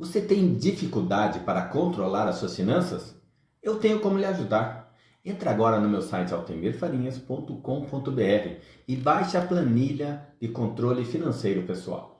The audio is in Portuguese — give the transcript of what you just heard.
Você tem dificuldade para controlar as suas finanças? Eu tenho como lhe ajudar. Entre agora no meu site altemirfarinhas.com.br e baixe a planilha de controle financeiro pessoal.